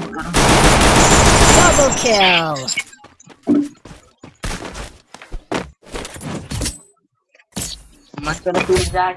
Double kill! I'm not gonna do that.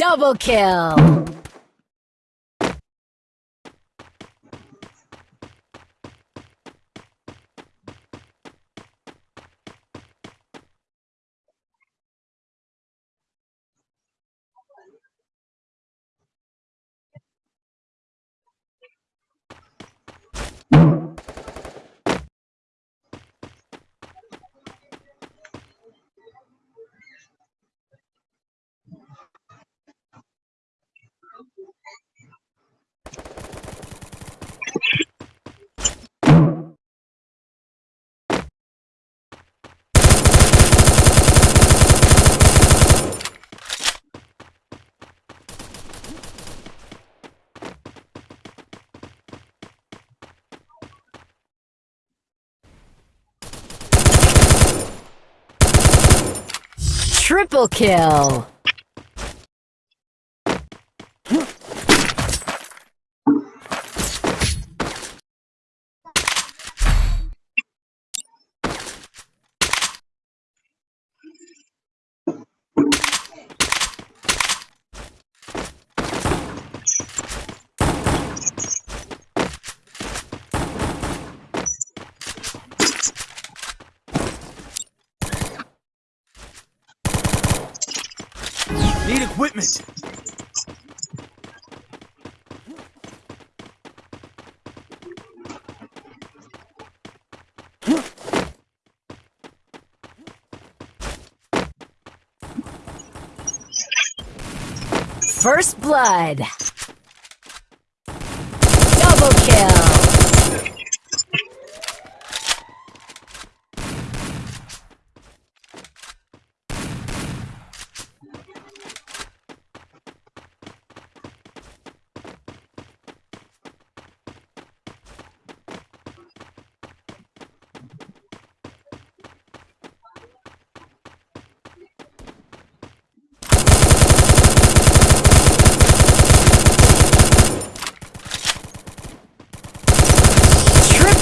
Double kill. Triple kill. Need equipment. First blood. Double kill.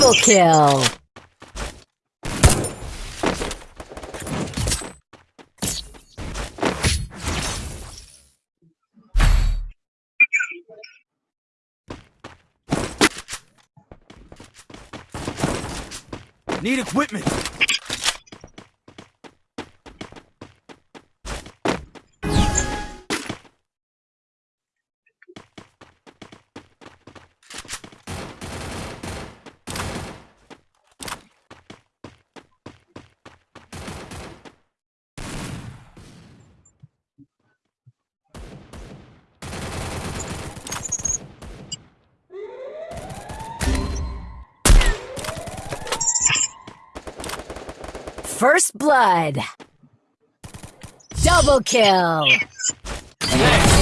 Triple kill. Need equipment. First blood. Double kill. Next.